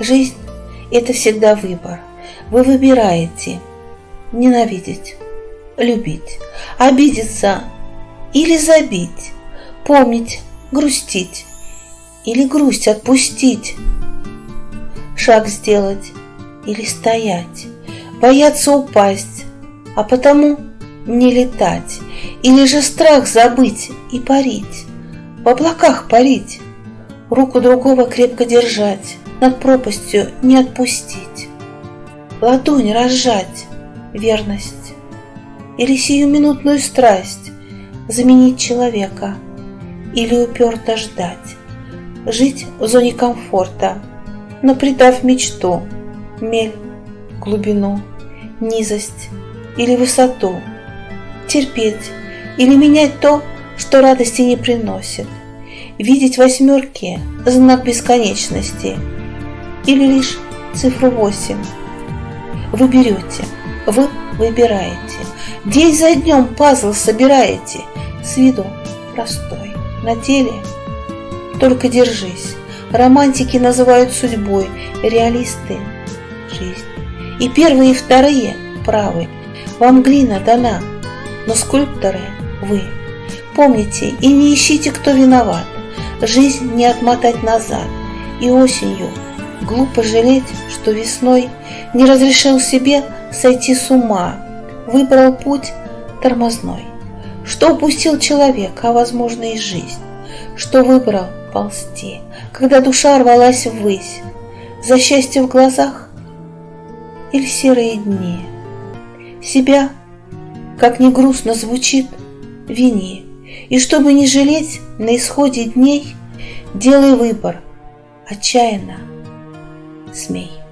Жизнь – это всегда выбор. Вы выбираете ненавидеть, любить, обидеться или забить, помнить, грустить или грусть отпустить, шаг сделать или стоять, бояться упасть, а потому не летать, или же страх забыть и парить, в облаках парить, руку другого крепко держать, над пропастью не отпустить, ладонь разжать, верность или сиюминутную страсть заменить человека или уперто ждать, жить в зоне комфорта, но придав мечту, мель, глубину, низость или высоту, терпеть или менять то, что радости не приносит, видеть восьмерки – знак бесконечности или лишь цифру восемь. Вы берете, вы выбираете, день за днем пазл собираете, с виду простой, на деле только держись. Романтики называют судьбой, реалисты – жизнь. И первые, и вторые правы. Вам глина дана, но скульпторы – вы. Помните и не ищите, кто виноват. Жизнь не отмотать назад. И осенью глупо жалеть, что весной не разрешил себе сойти с ума, выбрал путь тормозной. Что упустил человек, а возможно и жизнь, что выбрал ползти, когда душа рвалась ввысь, за счастье в глазах или серые дни. Себя, как ни грустно звучит, вини, и чтобы не жалеть на исходе дней, делай выбор, отчаянно it's me.